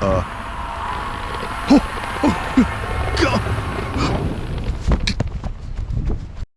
Uh.